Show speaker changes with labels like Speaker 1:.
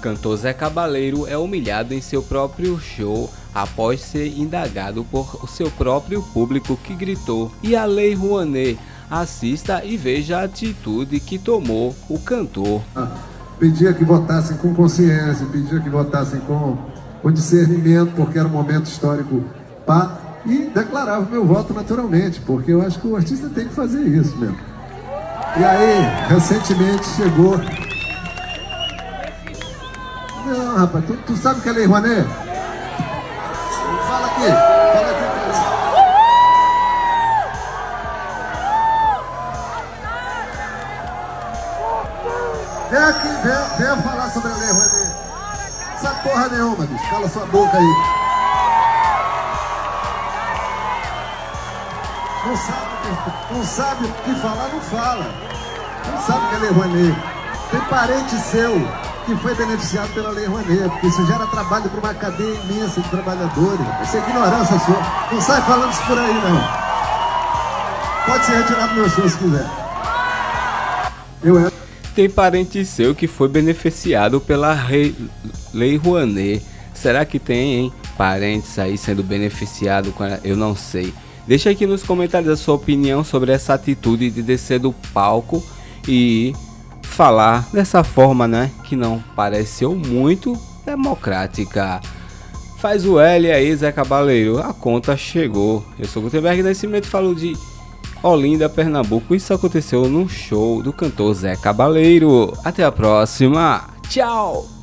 Speaker 1: Cantor Zé Cabaleiro é humilhado em seu próprio show após ser indagado por seu próprio público que gritou e a Lei Rouanet. Assista e veja a atitude que tomou o cantor.
Speaker 2: Ah, pedia que votassem com consciência, pedia que votassem com, com discernimento, porque era um momento histórico pá, e declarava meu voto naturalmente, porque eu acho que o artista tem que fazer isso mesmo. E aí, recentemente chegou não, rapaz, tu, tu sabe que é Lei Rouanet? Fala aqui, fala aqui. Vem aqui, vem, vem falar sobre a Lei Rouanet. Sabe porra nenhuma, bicho. Cala sua boca aí. Não sabe, não sabe o que falar, não fala. Não sabe o que é Lei Rouanet. Tem parente seu que foi beneficiado pela Lei Rouanet, porque isso gera trabalho para uma cadeia imensa de trabalhadores. Isso é ignorância sua. Não sai falando isso por aí, não. Pode ser retirado do meu show se quiser.
Speaker 1: Eu é... Tem parente seu que foi beneficiado pela rei... Lei Rouanet. Será que tem, hein? Parentes aí sendo beneficiado com? Eu não sei. Deixa aqui nos comentários a sua opinião sobre essa atitude de descer do palco e falar dessa forma, né? Que não pareceu muito democrática. Faz o L aí, Zé Cabaleiro. A conta chegou. Eu sou Gutenberg Nascimento falo de Olinda, Pernambuco. Isso aconteceu num show do cantor Zé Cabaleiro. Até a próxima. Tchau!